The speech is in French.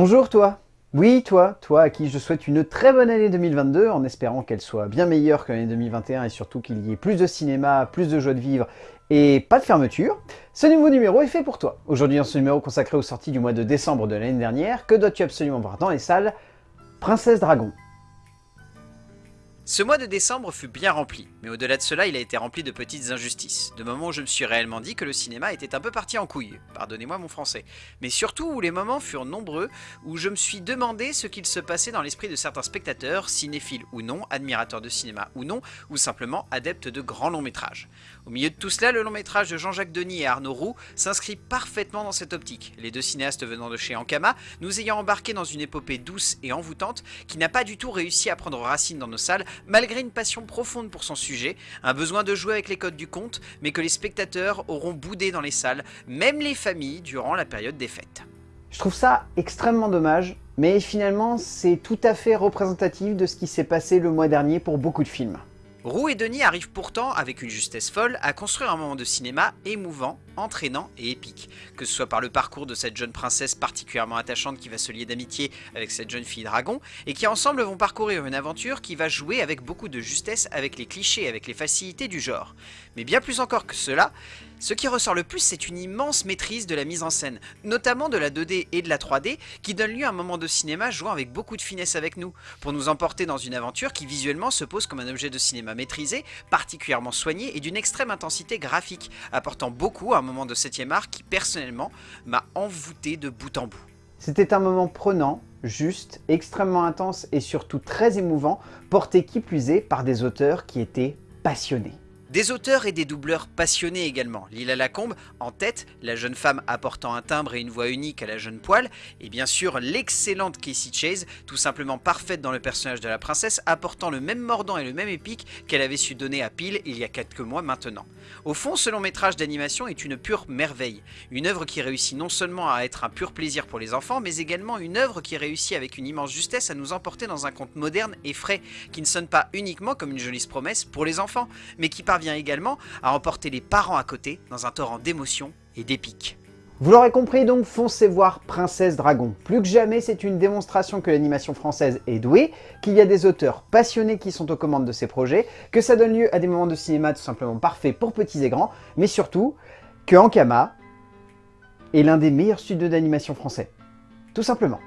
Bonjour toi Oui toi, toi à qui je souhaite une très bonne année 2022 en espérant qu'elle soit bien meilleure que l'année 2021 et surtout qu'il y ait plus de cinéma, plus de joie de vivre et pas de fermeture. Ce nouveau numéro est fait pour toi. Aujourd'hui dans ce numéro consacré aux sorties du mois de décembre de l'année dernière, que dois-tu absolument voir dans les salles? Princesse Dragon. Ce mois de décembre fut bien rempli, mais au-delà de cela, il a été rempli de petites injustices, de moments où je me suis réellement dit que le cinéma était un peu parti en couille, pardonnez-moi mon français, mais surtout où les moments furent nombreux, où je me suis demandé ce qu'il se passait dans l'esprit de certains spectateurs, cinéphiles ou non, admirateurs de cinéma ou non, ou simplement adeptes de grands longs métrages. Au milieu de tout cela, le long métrage de Jean-Jacques Denis et Arnaud Roux s'inscrit parfaitement dans cette optique, les deux cinéastes venant de chez Ankama, nous ayant embarqué dans une épopée douce et envoûtante qui n'a pas du tout réussi à prendre racine dans nos salles, malgré une passion profonde pour son sujet, un besoin de jouer avec les codes du conte, mais que les spectateurs auront boudé dans les salles, même les familles, durant la période des fêtes. Je trouve ça extrêmement dommage, mais finalement c'est tout à fait représentatif de ce qui s'est passé le mois dernier pour beaucoup de films. Roux et Denis arrivent pourtant, avec une justesse folle, à construire un moment de cinéma émouvant, entraînant et épique, que ce soit par le parcours de cette jeune princesse particulièrement attachante qui va se lier d'amitié avec cette jeune fille dragon, et qui ensemble vont parcourir une aventure qui va jouer avec beaucoup de justesse avec les clichés, avec les facilités du genre. Mais bien plus encore que cela, ce qui ressort le plus, c'est une immense maîtrise de la mise en scène, notamment de la 2D et de la 3D, qui donne lieu à un moment de cinéma jouant avec beaucoup de finesse avec nous, pour nous emporter dans une aventure qui visuellement se pose comme un objet de cinéma maîtrisé, particulièrement soigné et d'une extrême intensité graphique, apportant beaucoup à un moment de 7ème art qui personnellement m'a envoûté de bout en bout. C'était un moment prenant, juste, extrêmement intense et surtout très émouvant, porté qui plus est par des auteurs qui étaient passionnés. Des auteurs et des doubleurs passionnés également. Lila Lacombe, en tête, la jeune femme apportant un timbre et une voix unique à la jeune poêle, et bien sûr l'excellente Casey Chase, tout simplement parfaite dans le personnage de la princesse, apportant le même mordant et le même épique qu'elle avait su donner à Peel il y a quelques mois maintenant. Au fond, ce long métrage d'animation est une pure merveille, une œuvre qui réussit non seulement à être un pur plaisir pour les enfants, mais également une œuvre qui réussit avec une immense justesse à nous emporter dans un conte moderne et frais, qui ne sonne pas uniquement comme une jolie promesse pour les enfants, mais qui parvient également à emporter les parents à côté dans un torrent d'émotions et d'épique. Vous l'aurez compris donc, foncez voir Princesse Dragon. Plus que jamais, c'est une démonstration que l'animation française est douée, qu'il y a des auteurs passionnés qui sont aux commandes de ces projets, que ça donne lieu à des moments de cinéma tout simplement parfaits pour petits et grands, mais surtout que Ankama est l'un des meilleurs studios d'animation français. Tout simplement.